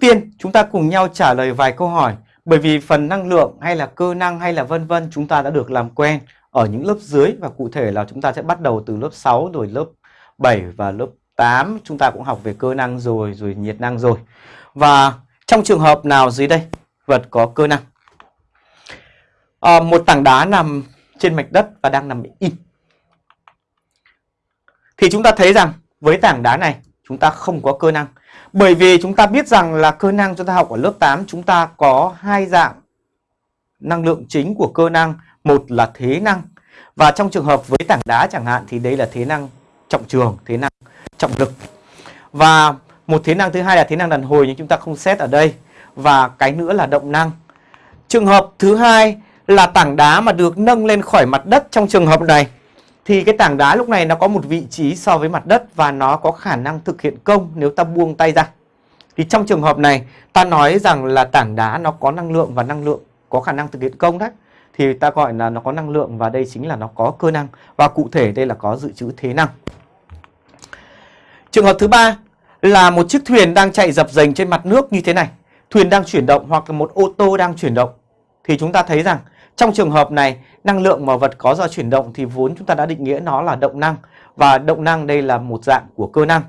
Trước tiên chúng ta cùng nhau trả lời vài câu hỏi bởi vì phần năng lượng hay là cơ năng hay là vân vân chúng ta đã được làm quen ở những lớp dưới và cụ thể là chúng ta sẽ bắt đầu từ lớp 6 rồi lớp 7 và lớp 8 chúng ta cũng học về cơ năng rồi rồi nhiệt năng rồi. Và trong trường hợp nào dưới đây vật có cơ năng? À, một tảng đá nằm trên mạch đất và đang nằm im. Thì chúng ta thấy rằng với tảng đá này chúng ta không có cơ năng. Bởi vì chúng ta biết rằng là cơ năng chúng ta học ở lớp 8 chúng ta có hai dạng năng lượng chính của cơ năng. Một là thế năng và trong trường hợp với tảng đá chẳng hạn thì đây là thế năng trọng trường, thế năng trọng lực. Và một thế năng thứ hai là thế năng đàn hồi nhưng chúng ta không xét ở đây. Và cái nữa là động năng. Trường hợp thứ hai là tảng đá mà được nâng lên khỏi mặt đất trong trường hợp này thì cái tảng đá lúc này nó có một vị trí so với mặt đất và nó có khả năng thực hiện công nếu ta buông tay ra. Thì trong trường hợp này, ta nói rằng là tảng đá nó có năng lượng và năng lượng có khả năng thực hiện công đấy. Thì ta gọi là nó có năng lượng và đây chính là nó có cơ năng và cụ thể đây là có dự trữ thế năng. Trường hợp thứ ba là một chiếc thuyền đang chạy dập dềnh trên mặt nước như thế này. Thuyền đang chuyển động hoặc là một ô tô đang chuyển động. Thì chúng ta thấy rằng trong trường hợp này, năng lượng mà vật có do chuyển động thì vốn chúng ta đã định nghĩa nó là động năng và động năng đây là một dạng của cơ năng.